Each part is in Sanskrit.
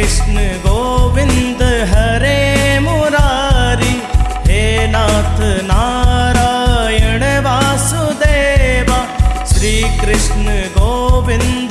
कृष्ण गोविन्द हरे मरारी हे नाथ नारायण वासुदेवा श्रीकृष्ण गोविन्द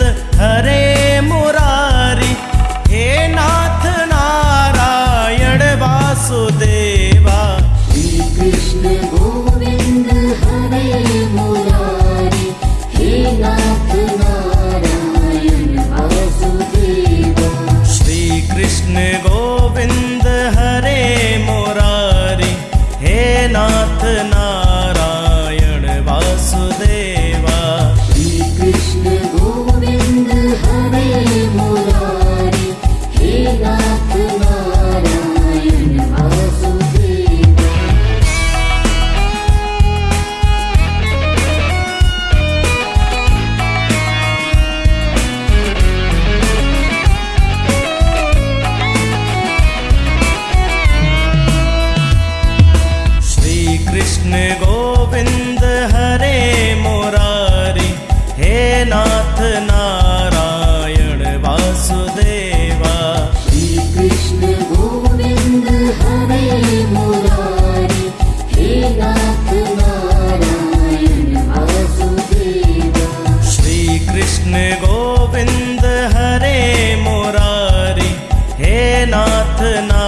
না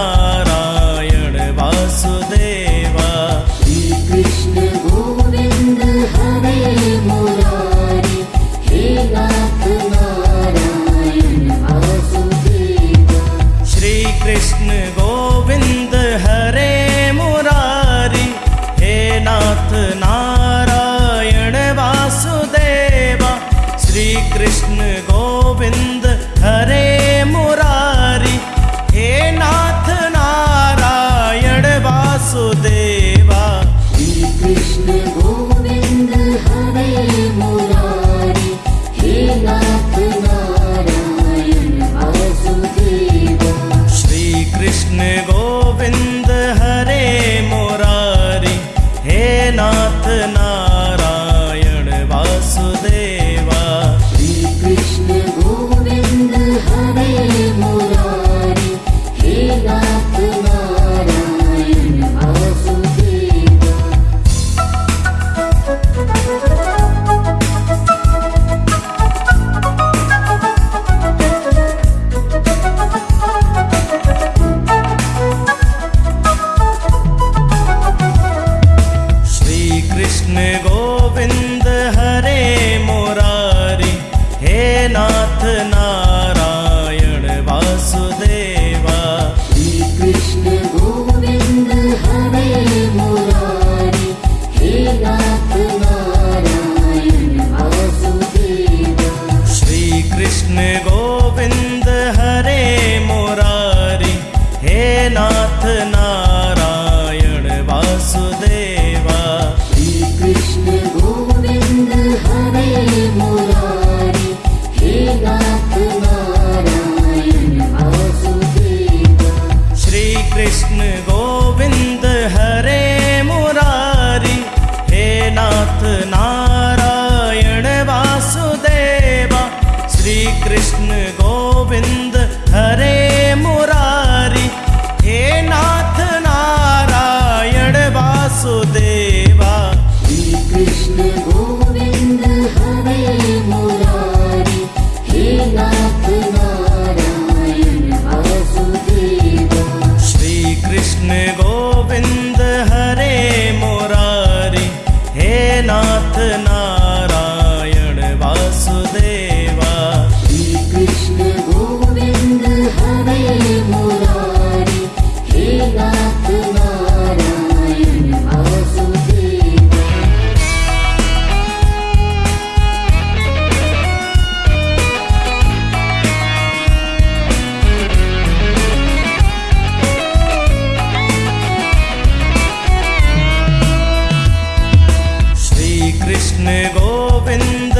gobernador.